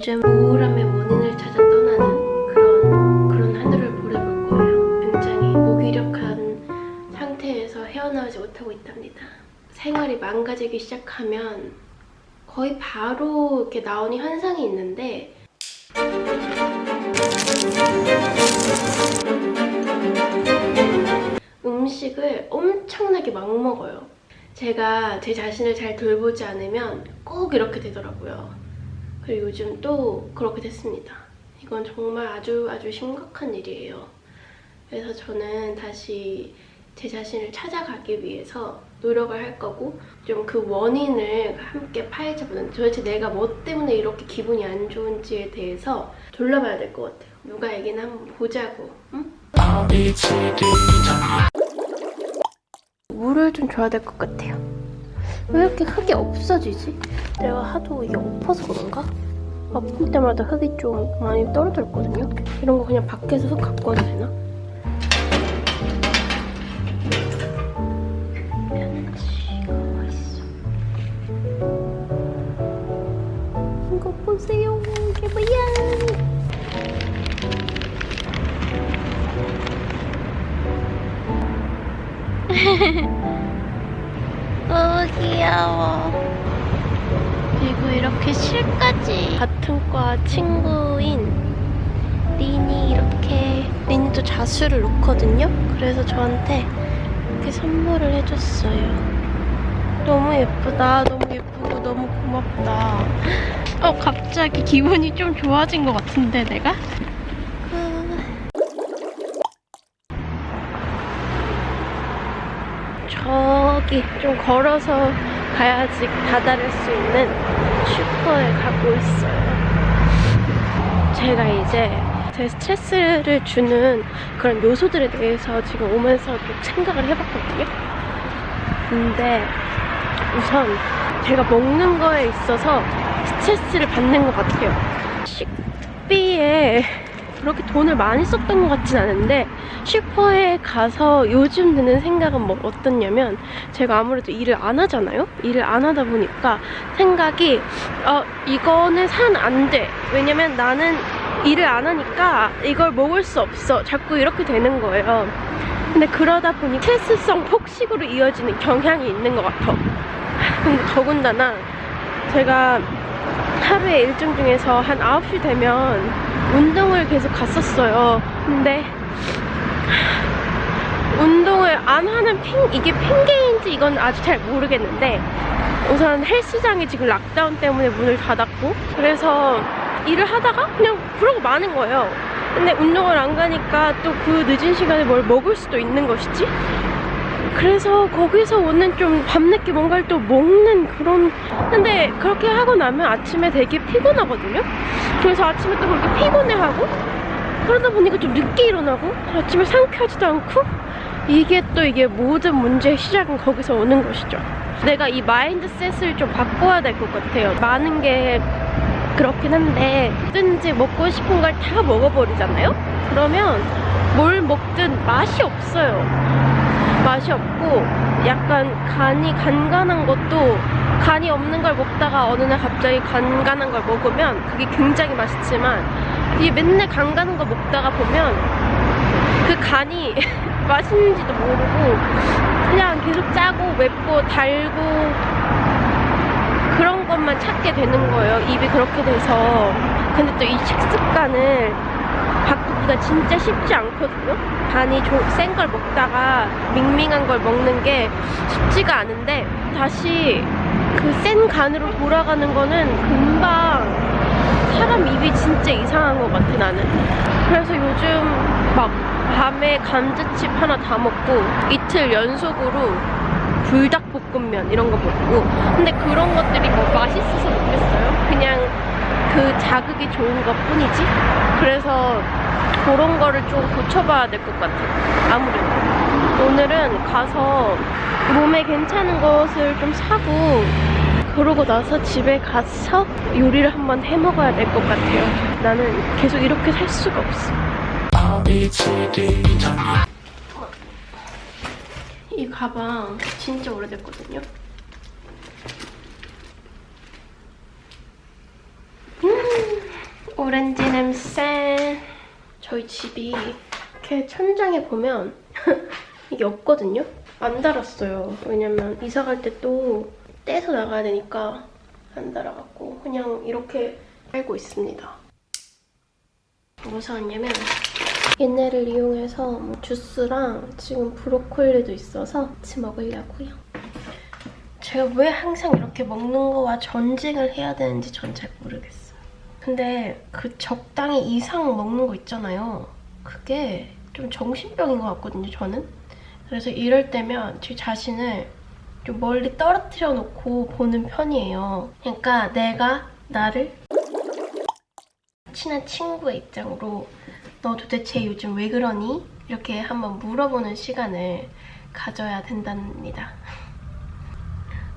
요즘 우울함의 원인을 찾아 떠나는 그런 그런 하늘을 보내볼 거예요. 굉장히 무기력한 상태에서 헤어나오지 못하고 있답니다. 생활이 망가지기 시작하면 거의 바로 이렇게 나오는 현상이 있는데 음식을 엄청나게 막 먹어요. 제가 제 자신을 잘 돌보지 않으면 꼭 이렇게 되더라고요. 그리고 요즘 또 그렇게 됐습니다. 이건 정말 아주 아주 심각한 일이에요. 그래서 저는 다시 제 자신을 찾아가기 위해서 노력을 할 거고 좀 그 원인을 함께 파헤쳐보는 도대체 내가 뭐 때문에 이렇게 기분이 안 좋은지에 대해서 돌려봐야 될 것 같아요. 누가 얘기나 한번 보자고. 응? 물을 좀 줘야 될 것 같아요. 왜 이렇게 흙이 없어지지? 내가 하도 이게 엎어서 그런가? 아픈 때마다 흙이 좀 많이 떨어져 있거든요. 이런 거 그냥 밖에서 흙 갖고 와도 되나? 이거 보세요. 이게 뭐야? 너무 귀여워. 그리고 이렇게 실까지 같은 과 친구인 린이 이렇게 린이도 자수를 놓거든요. 그래서 저한테 이렇게 선물을 해줬어요. 너무 예쁘다. 너무 예쁘고 너무 고맙다. 어 갑자기 기분이 좀 좋아진 것 같은데 내가? 저기 좀 걸어서 가야지 다다를 수 있는 슈퍼에 가고 있어요. 제가 이제 제 스트레스를 주는 그런 요소들에 대해서 지금 오면서 좀 생각을 해봤거든요. 근데 우선 제가 먹는 거에 있어서 스트레스를 받는 것 같아요. 식비에 그렇게 돈을 많이 썼던 것 같진 않은데 슈퍼에 가서 요즘 드는 생각은 뭐 어떻냐면 제가 아무래도 일을 안 하잖아요? 일을 안 하다 보니까 생각이 어 이거는 산 안 돼. 왜냐면 나는 일을 안 하니까 이걸 먹을 수 없어. 자꾸 이렇게 되는 거예요. 근데 그러다 보니 스트레스성 폭식으로 이어지는 경향이 있는 것 같아. 근데 더군다나 제가 하루의 일정 중에서 한 9시 되면 운동을 계속 갔었어요. 근데 운동을 안 하는 핑 이게 핑계인지 이건 아직 잘 모르겠는데 우선 헬스장이 지금 락다운 때문에 문을 닫았고 그래서 일을 하다가 그냥 그러고 마는 거예요. 근데 운동을 안 가니까 또 그 늦은 시간에 뭘 먹을 수도 있는 것이지? 그래서 거기서 오는 좀 밤늦게 뭔가를 또 먹는 그런 근데 그렇게 하고 나면 아침에 되게 피곤하거든요? 그래서 아침에 또 그렇게 피곤해하고 그러다 보니까 좀 늦게 일어나고 아침에 상쾌하지도 않고 이게 또 이게 모든 문제의 시작은 거기서 오는 것이죠. 내가 이 mindset을 좀 바꿔야 될 것 같아요. 많은 게 그렇긴 한데 뭐든지 먹고 싶은 걸 다 먹어버리잖아요? 그러면 뭘 먹든 맛이 없어요 맛이 없고 약간 간이 간간한 것도 간이 없는 걸 먹다가 어느 날 갑자기 간간한 걸 먹으면 그게 굉장히 맛있지만 이게 맨날 간간한 거 먹다가 보면 그 간이 맛있는지도 모르고 그냥 계속 짜고 맵고 달고 그런 것만 찾게 되는 거예요. 입이 그렇게 돼서. 근데 또 이 식습관을 바꾸기가 진짜 쉽지 않거든요. 간이 센 걸 먹다가 밍밍한 걸 먹는 게 쉽지가 않은데 다시 그 센 간으로 돌아가는 거는 금방 사람 입이 진짜 이상한 것 같아 나는. 그래서 요즘 막 밤에 감자칩 하나 다 먹고 이틀 연속으로 불닭볶음면 이런 거 먹고. 근데 그런 것들이 뭐 맛있어서 먹겠어요? 그냥 그 자극이 좋은 것 뿐이지? 그래서 그런 거를 좀 고쳐봐야 될 것 같아요. 아무래도. 오늘은 가서 몸에 괜찮은 것을 좀 사고 그러고 나서 집에 가서 요리를 한번 해 먹어야 될 것 같아요. 나는 계속 이렇게 살 수가 없어. 이 가방 진짜 오래됐거든요. 음 오렌지 냄새. 저희 집이 이렇게 천장에 보면 이게 없거든요? 안 달았어요. 왜냐면 이사 갈 때 또 떼서 나가야 되니까 안 달아갖고 그냥 이렇게 살고 있습니다. 뭐 사왔냐면 얘네를 이용해서 뭐 주스랑 지금 브로콜리도 있어서 같이 먹으려고요. 제가 왜 항상 이렇게 먹는 거와 전쟁을 해야 되는지 전 잘 모르겠어요. 근데 그 적당히 이상 먹는 거 있잖아요. 그게 좀 정신병인 것 같거든요, 저는. 그래서 이럴 때면 제 자신을 좀 멀리 떨어뜨려 놓고 보는 편이에요. 그러니까 내가 나를 친한 친구의 입장으로 너 도대체 요즘 왜 그러니? 이렇게 한번 물어보는 시간을 가져야 된답니다.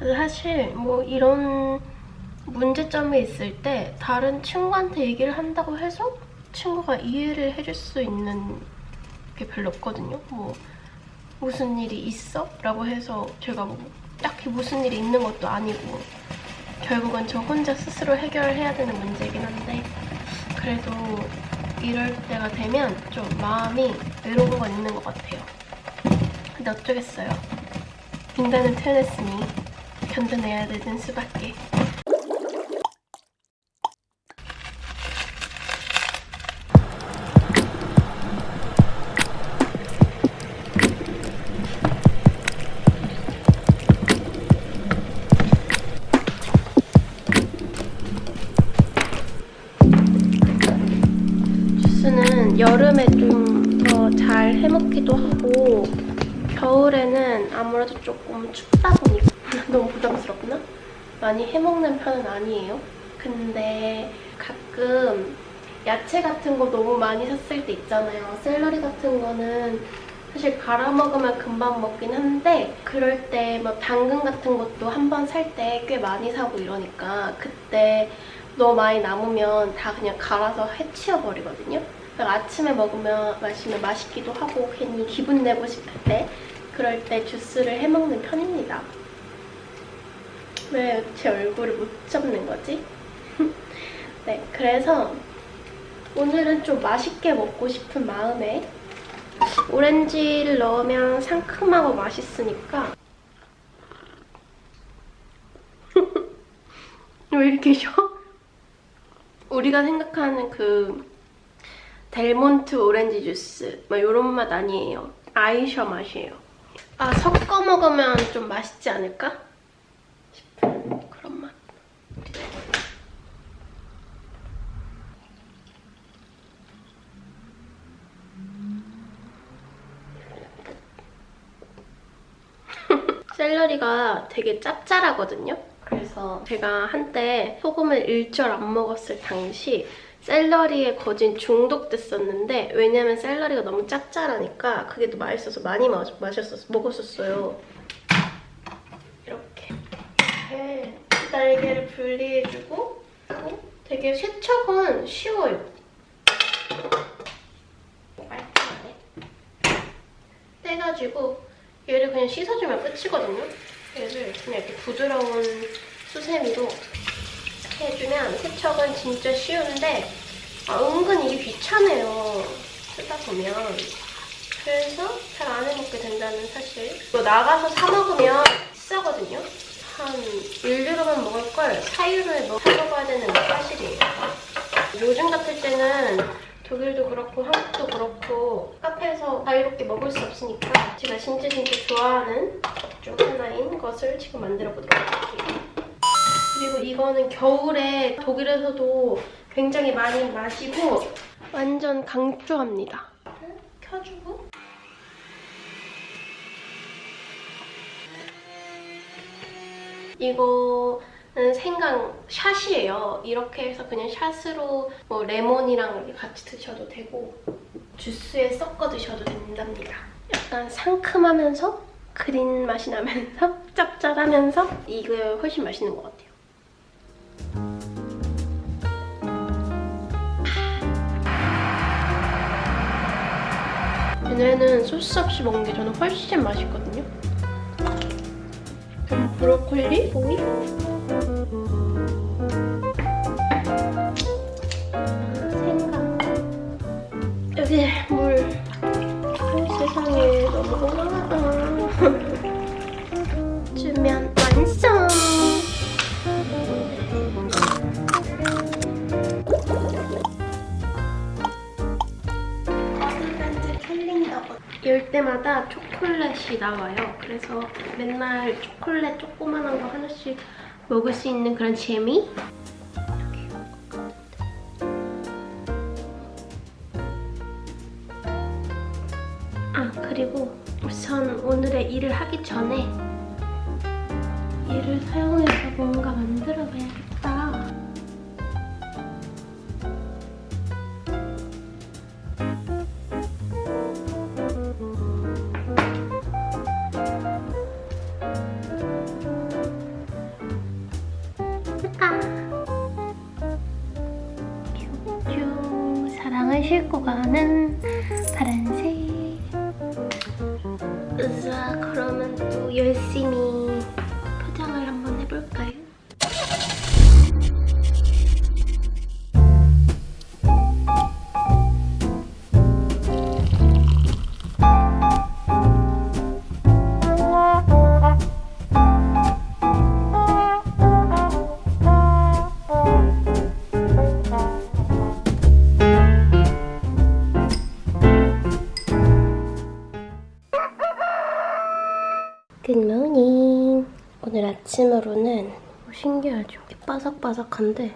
사실 뭐 이런 문제점이 있을 때 다른 친구한테 얘기를 한다고 해서 친구가 이해를 해줄 수 있는 게 별로 없거든요. 뭐 무슨 일이 있어? 라고 해서 제가 뭐 딱히 무슨 일이 있는 것도 아니고 결국은 저 혼자 스스로 해결해야 되는 문제이긴 한데 그래도 이럴 때가 되면 좀 마음이 외로운 건 있는 것 같아요. 근데 어쩌겠어요. 인간은 태어났으니 견뎌내야 되는 수밖에. 해먹기도 하고 겨울에는 아무래도 조금 춥다 보니까 너무 부담스럽구나? 많이 해먹는 편은 아니에요. 근데 가끔 야채 같은 거 너무 많이 샀을 때 있잖아요. 샐러리 같은 거는 사실 갈아 먹으면 금방 먹긴 한데 그럴 때 뭐 당근 같은 것도 한 번 살 때 꽤 많이 사고 이러니까 그때 너무 많이 남으면 다 그냥 갈아서 해치워버리거든요. 그래서 아침에 먹으면 마시면 맛있기도 하고 괜히 기분 내고 싶을 때 그럴 때 주스를 해먹는 편입니다. 왜 제 얼굴을 못 잡는 거지? 네, 그래서 오늘은 좀 맛있게 먹고 싶은 마음에 오렌지를 넣으면 상큼하고 맛있으니까 왜 이렇게 쉬어? 우리가 생각하는 그 델몬트 오렌지 주스 뭐 이런 맛 아니에요. 아이셔 맛이에요. 아 섞어 먹으면 좀 맛있지 않을까? 싶은 그런 맛. 샐러리가 되게 짭짤하거든요. 그래서 제가 한때 소금을 일절 안 먹었을 당시 샐러리에 거진 중독됐었는데 왜냐면 샐러리가 너무 짭짤하니까 그게 더 맛있어서 많이 마, 마셨었, 먹었었어요. 이렇게 이렇게 날개를 분리해주고 되게 세척은 쉬워요. 깔끔하네. 떼가지고 얘를 그냥 씻어주면 끝이거든요. 얘를 그냥 이렇게 부드러운 수세미로 해주면 세척은 진짜 쉬운데 아, 은근 이게 귀찮아요. 쓰다 보면. 그래서 잘 안 해먹게 된다는 사실. 이거 나가서 사 먹으면 비싸거든요. 한 1유로만 먹을 걸 4유로에 뭐 사 먹어야 되는 게 사실이에요. 요즘 같을 때는 독일도 그렇고 한국도 그렇고 카페에서 자유롭게 먹을 수 없으니까 제가 진짜 진짜 좋아하는 것중 하나인 것을 지금 만들어 보도록 할게요. 그리고 이거는 겨울에 독일에서도 굉장히 많이 마시고 완전 강추합니다. 켜주고 이거는 생강 샷이에요. 이렇게 해서 그냥 샷으로 뭐 레몬이랑 같이 드셔도 되고 주스에 섞어 드셔도 된답니다. 약간 상큼하면서 그린 맛이 나면서 짭짤하면서 이게 훨씬 맛있는 것 같아요. 얘네는 소스 없이 먹는 게 저는 훨씬 맛있거든요. 그럼 브로콜리, 오이. 생강. 여기 물. 세상에 너무 고마워. 초콜릿이 나와요. 그래서 맨날 초콜릿 조그만한 거 하나씩 먹을 수 있는 그런 재미? 아 그리고 우선 오늘의 일을 하기 전에 얘를 사용해서 뭔가 만들어 봐야겠다. 바삭바삭한데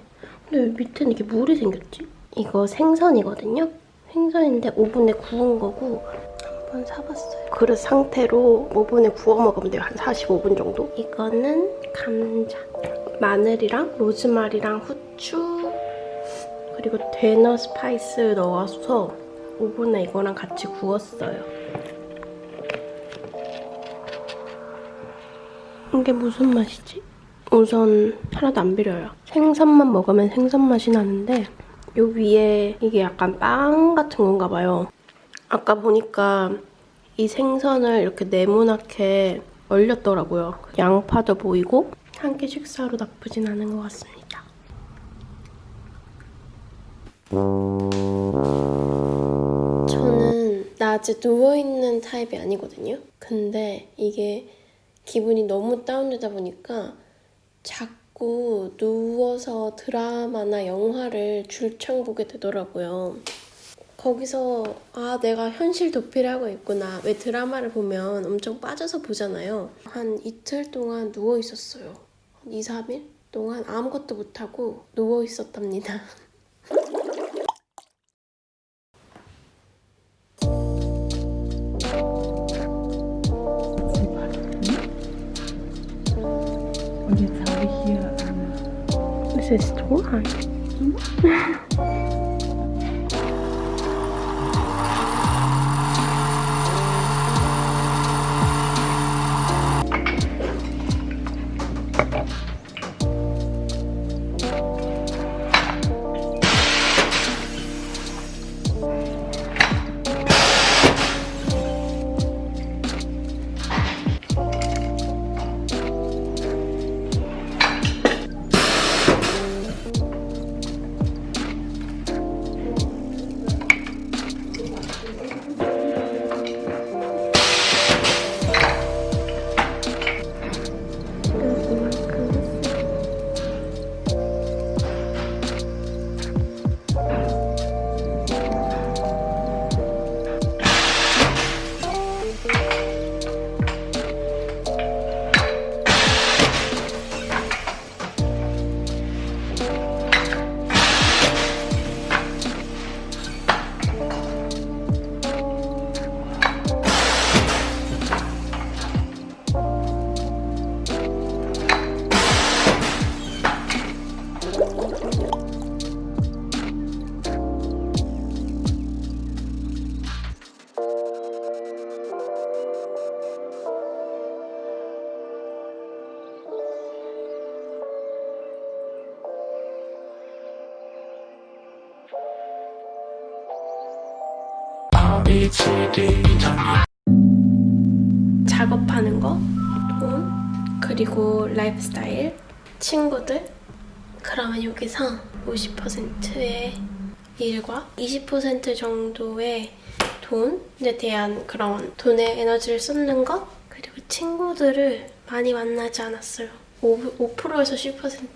근데 왜 밑에는 이렇게 물이 생겼지? 이거 생선이거든요? 생선인데 오븐에 구운 거고 한번 사봤어요 그릇 상태로 오븐에 구워 먹으면 돼요 한 45분 정도 이거는 감자 마늘이랑 로즈마리랑 후추 그리고 Döner spice 넣어서 오븐에 이거랑 같이 구웠어요 이게 무슨 맛이지? 우선 하나도 안 비려요. 생선만 먹으면 생선 맛이 나는데 요 위에 이게 약간 빵 같은 건가 봐요. 아까 보니까 이 생선을 이렇게 네모나게 얼렸더라고요. 양파도 보이고 한 끼 식사로 나쁘진 않은 것 같습니다. 저는 낮에 누워있는 타입이 아니거든요. 근데 이게 기분이 너무 다운되다 보니까 자꾸 누워서 드라마나 영화를 줄창 보게 되더라고요. 거기서 아 내가 현실 도피를 하고 있구나. 왜 드라마를 보면 엄청 빠져서 보잖아요. 한 이틀 동안 누워 있었어요. 한 2, 3일 동안 아무것도 못하고 누워 있었답니다. is too long. 그리고 라이프스타일, 친구들. 그러면 여기서 50%의 일과 20% 정도의 돈에 대한 그런 돈의 에너지를 쏟는 것, 그리고 친구들을 많이 만나지 않았어요. 5, 5%에서 10%.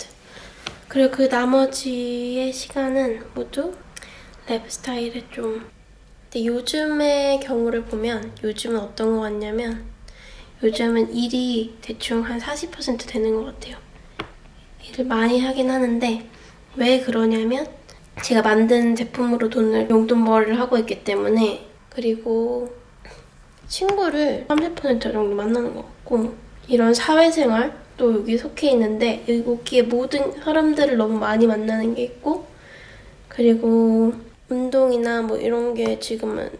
그리고 그 나머지의 시간은 모두 라이프스타일에 좀 근데 요즘의 경우를 보면 요즘은 어떤 것 같냐면 요즘은 일이 대충 한 40% 되는 것 같아요. 일을 많이 하긴 하는데 왜 그러냐면 제가 만든 제품으로 돈을 용돈벌이를 하고 있기 때문에 그리고 친구를 30% 정도 만나는 것 같고 이런 사회생활 또 여기 속해 있는데 여기에 모든 사람들을 너무 많이 만나는 게 있고 그리고 운동이나 뭐 이런 게 지금은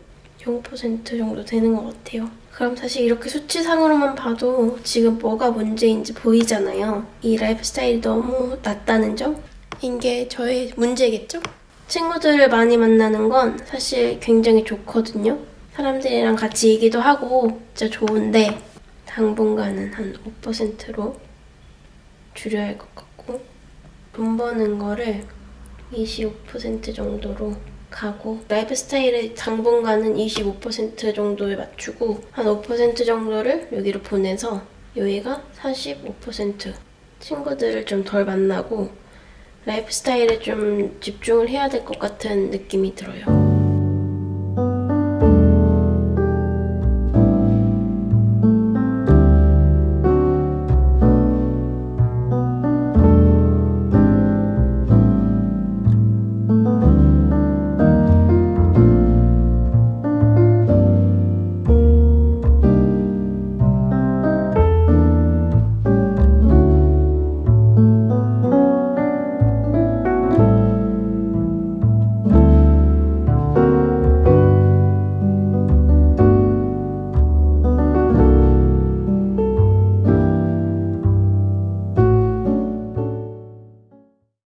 0% 정도 되는 것 같아요. 그럼 사실 이렇게 수치상으로만 봐도 지금 뭐가 문제인지 보이잖아요. 이 라이프 스타일이 너무 낮다는 점? 이게 저의 문제겠죠? 친구들을 많이 만나는 건 사실 굉장히 좋거든요. 사람들이랑 같이 얘기도 하고 진짜 좋은데 당분간은 한 5%로 줄여야 할 것 같고 돈 버는 거를 25% 정도로 가고 라이프 스타일의 당분간은 25% 정도에 맞추고 한 5% 정도를 여기로 보내서 여기가 45% 친구들을 좀 덜 만나고 라이프 스타일에 좀 집중을 해야 될 것 같은 느낌이 들어요.